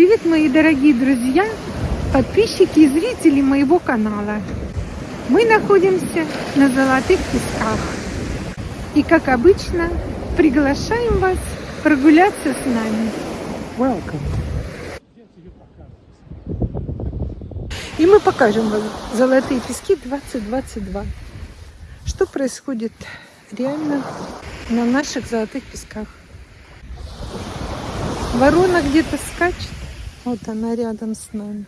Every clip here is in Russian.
Привет, мои дорогие друзья, подписчики и зрители моего канала. Мы находимся на Золотых Песках. И, как обычно, приглашаем вас прогуляться с нами. Welcome. И мы покажем вам Золотые Пески 2022. Что происходит реально на наших Золотых Песках. Ворона где-то скачет. Вот она рядом с нами.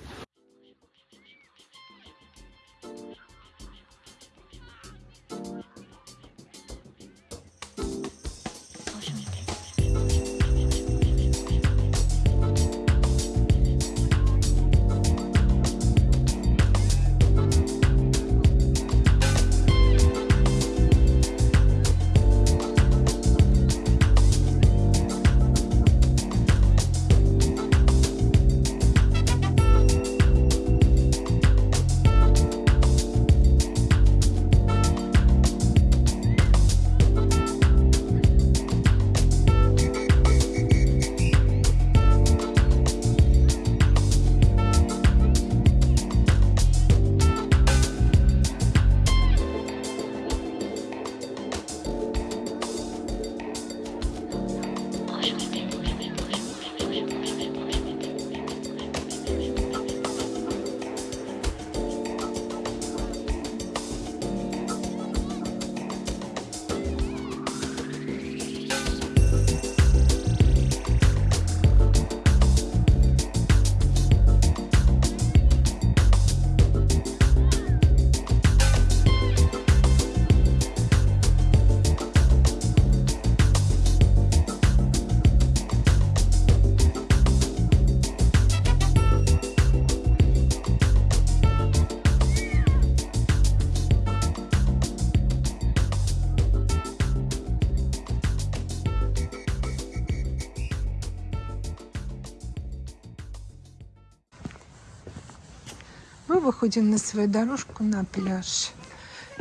Мы выходим на свою дорожку на пляж.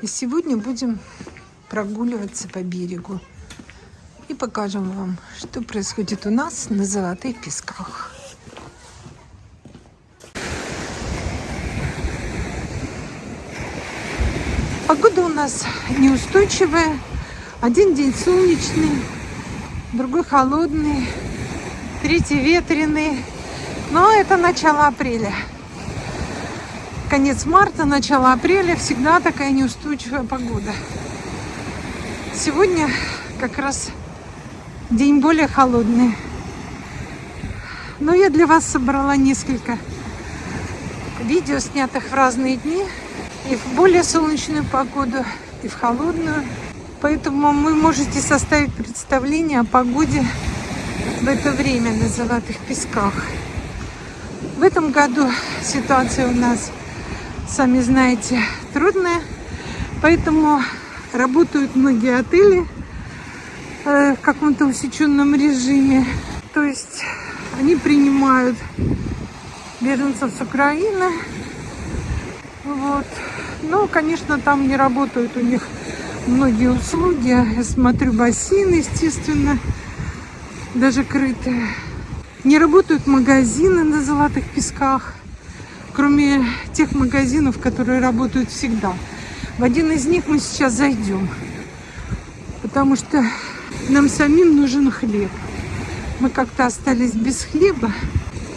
И сегодня будем прогуливаться по берегу. И покажем вам, что происходит у нас на Золотых Песках. Погода у нас неустойчивая. Один день солнечный, другой холодный, третий ветреный. Но это начало апреля конец марта, начало апреля всегда такая неустойчивая погода. Сегодня как раз день более холодный. Но я для вас собрала несколько видео, снятых в разные дни. И в более солнечную погоду, и в холодную. Поэтому вы можете составить представление о погоде в это время на Золотых Песках. В этом году ситуация у нас сами знаете, трудная. Поэтому работают многие отели э, в каком-то усеченном режиме. То есть они принимают беженцев с Украины. Вот. Но, конечно, там не работают у них многие услуги. Я смотрю, бассейн, естественно, даже крытые. Не работают магазины на Золотых Песках кроме тех магазинов, которые работают всегда. В один из них мы сейчас зайдем, потому что нам самим нужен хлеб. Мы как-то остались без хлеба,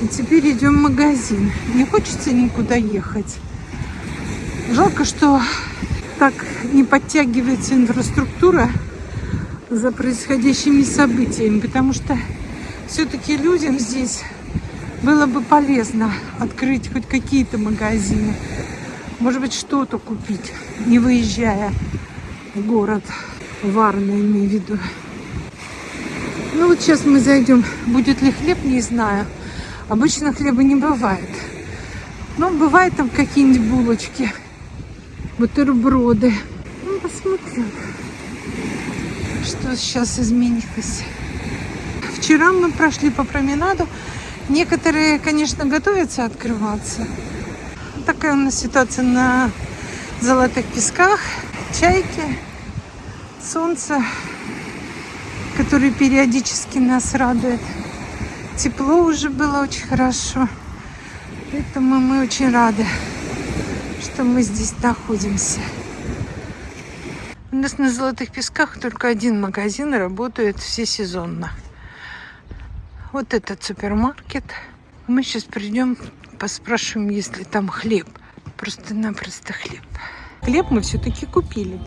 и теперь идем в магазин. Не хочется никуда ехать. Жалко, что так не подтягивается инфраструктура за происходящими событиями, потому что все-таки людям здесь было бы полезно открыть хоть какие-то магазины. Может быть, что-то купить, не выезжая в город. Варна, имею в виду. Ну вот сейчас мы зайдем. Будет ли хлеб, не знаю. Обычно хлеба не бывает. Но бывает там какие-нибудь булочки, бутерброды. Ну, посмотрим, что сейчас изменилось. Вчера мы прошли по променаду. Некоторые, конечно, готовятся открываться. Такая у нас ситуация на золотых песках. Чайки, солнце, которое периодически нас радует. Тепло уже было очень хорошо. Поэтому мы очень рады, что мы здесь находимся. У нас на Золотых Песках только один магазин работает всесезонно. Вот этот супермаркет. Мы сейчас придем, поспрашиваем, есть ли там хлеб. Просто-напросто хлеб. Хлеб мы все-таки купили.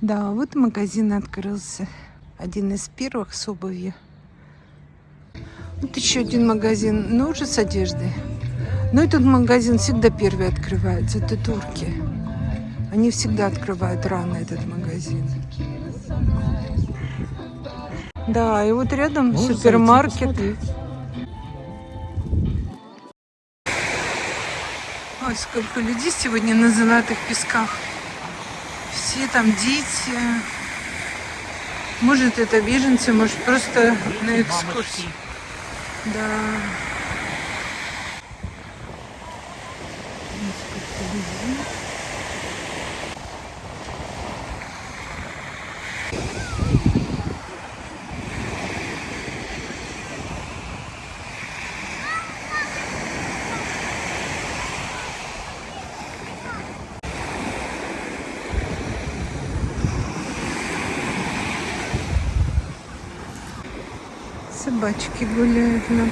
Да, вот магазин открылся. Один из первых с обувью. Вот еще один магазин, но уже с одеждой. Но этот магазин всегда первый открывается. Это турки. Они всегда открывают рано этот магазин. Да, и вот рядом Можешь супермаркет. Ой, сколько людей сегодня на Золотых Песках. Все там дети. Может, это беженцы, может, просто на экскурсии. Да. Ой, сколько людей. Собачки гуляют на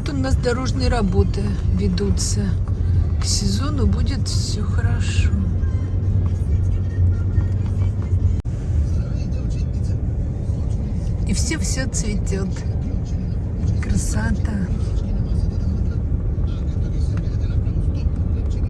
пляжах. нас дорожные работы ведутся. К сезону будет все хорошо. И все все цветет. Красота.